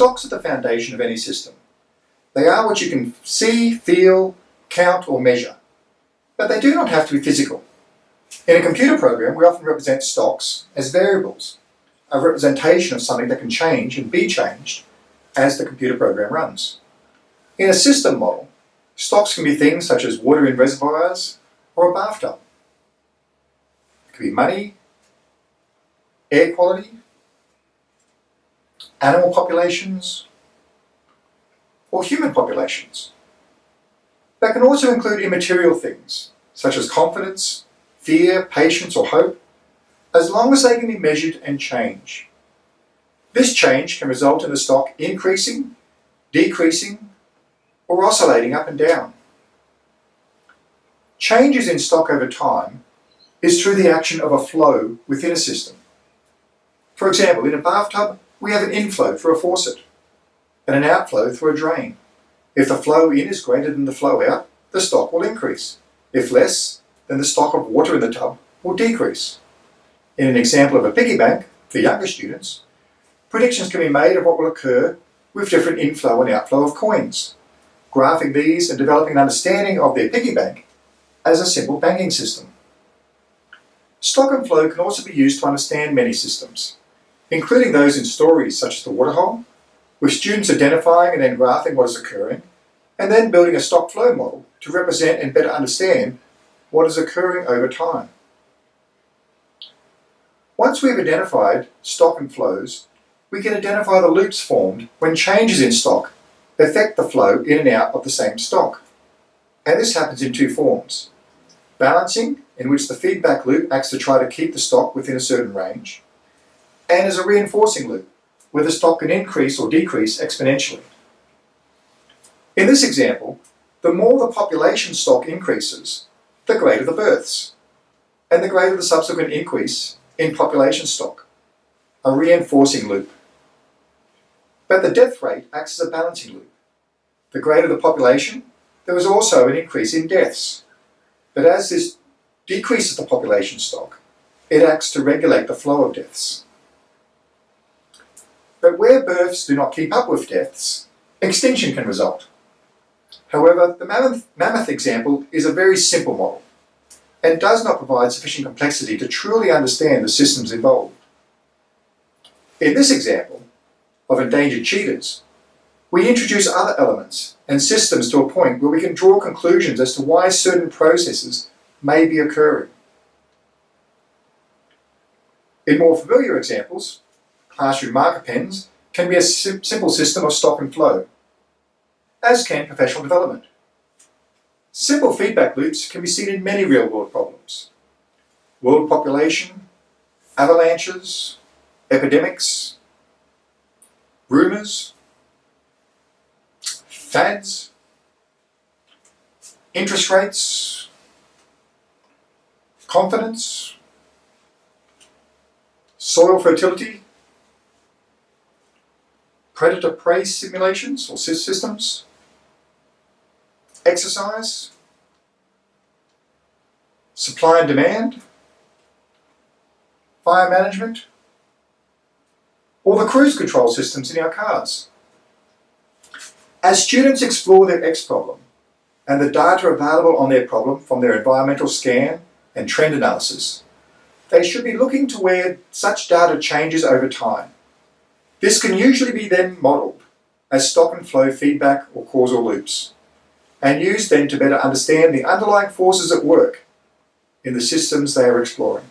Stocks are the foundation of any system. They are what you can see, feel, count or measure, but they do not have to be physical. In a computer program, we often represent stocks as variables, a representation of something that can change and be changed as the computer program runs. In a system model, stocks can be things such as water in reservoirs or a bathtub. It could be money, air quality, animal populations, or human populations. That can also include immaterial things, such as confidence, fear, patience, or hope, as long as they can be measured and change. This change can result in the stock increasing, decreasing, or oscillating up and down. Changes in stock over time is through the action of a flow within a system. For example, in a bathtub, we have an inflow through a faucet and an outflow through a drain. If the flow in is greater than the flow out, the stock will increase. If less, then the stock of water in the tub will decrease. In an example of a piggy bank, for younger students, predictions can be made of what will occur with different inflow and outflow of coins, graphing these and developing an understanding of their piggy bank as a simple banking system. Stock and flow can also be used to understand many systems including those in stories such as the waterhole, with students identifying and then graphing what is occurring, and then building a stock flow model to represent and better understand what is occurring over time. Once we've identified stock and flows, we can identify the loops formed when changes in stock affect the flow in and out of the same stock. And this happens in two forms. Balancing, in which the feedback loop acts to try to keep the stock within a certain range, and is a reinforcing loop, where the stock can increase or decrease exponentially. In this example, the more the population stock increases, the greater the births, and the greater the subsequent increase in population stock, a reinforcing loop. But the death rate acts as a balancing loop. The greater the population, there is also an increase in deaths. But as this decreases the population stock, it acts to regulate the flow of deaths. But where births do not keep up with deaths, extinction can result. However, the mammoth, mammoth example is a very simple model and does not provide sufficient complexity to truly understand the systems involved. In this example of endangered cheetahs, we introduce other elements and systems to a point where we can draw conclusions as to why certain processes may be occurring. In more familiar examples, classroom marker pens can be a simple system of stock and flow, as can professional development. Simple feedback loops can be seen in many real-world problems. World population, avalanches, epidemics, rumours, fads, interest rates, confidence, soil fertility, predator-prey simulations or systems, exercise, supply and demand, fire management, or the cruise control systems in our cars. As students explore their X problem and the data available on their problem from their environmental scan and trend analysis, they should be looking to where such data changes over time this can usually be then modelled as stock and flow feedback or causal loops, and used then to better understand the underlying forces at work in the systems they are exploring.